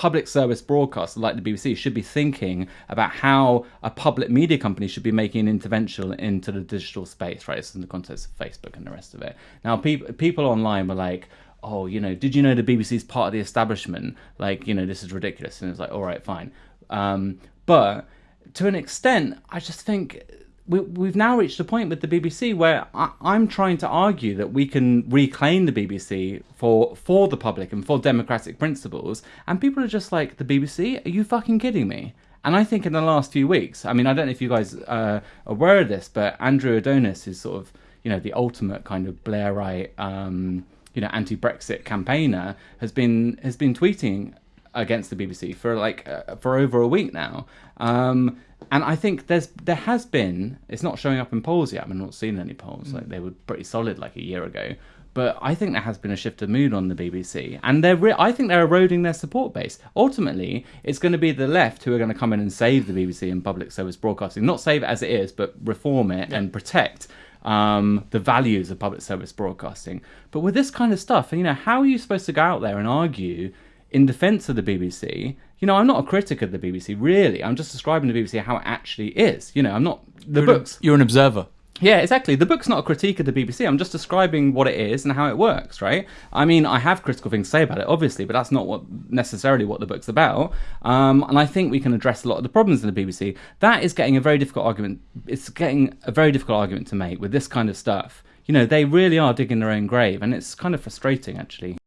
public service broadcaster like the BBC should be thinking about how a public media company should be making an intervention into the digital space, right? It's in the context of Facebook and the rest of it. Now, people people online were like, oh, you know, did you know the BBC is part of the establishment? Like, you know, this is ridiculous. And it's like, all right, fine. Um, but to an extent, I just think we, we've now reached a point with the BBC where I, I'm trying to argue that we can reclaim the BBC for for the public and for democratic principles, and people are just like, the BBC? Are you fucking kidding me? And I think in the last few weeks, I mean, I don't know if you guys uh, are aware of this, but Andrew Adonis is sort of, you know, the ultimate kind of Blairite, um, you know, anti-Brexit campaigner, has been has been tweeting against the BBC for like uh, for over a week now. Um, and I think there's there has been it's not showing up in polls yet. I've not seen any polls. Like they were pretty solid like a year ago. But I think there has been a shift of mood on the BBC, and they're re- I think they're eroding their support base. Ultimately, it's going to be the left who are going to come in and save the BBC and public service broadcasting, not save it as it is, but reform it and protect um, the values of public service broadcasting. But with this kind of stuff, and you know, how are you supposed to go out there and argue in defense of the BBC? You know, I'm not a critic of the BBC, really. I'm just describing the BBC how it actually is. You know, I'm not the You're books. An, you're an observer. Yeah, exactly. The book's not a critique of the BBC. I'm just describing what it is and how it works, right? I mean, I have critical things to say about it, obviously, but that's not what necessarily what the book's about. Um, and I think we can address a lot of the problems in the BBC. That is getting a very difficult argument. It's getting a very difficult argument to make with this kind of stuff. You know, they really are digging their own grave, and it's kind of frustrating, actually.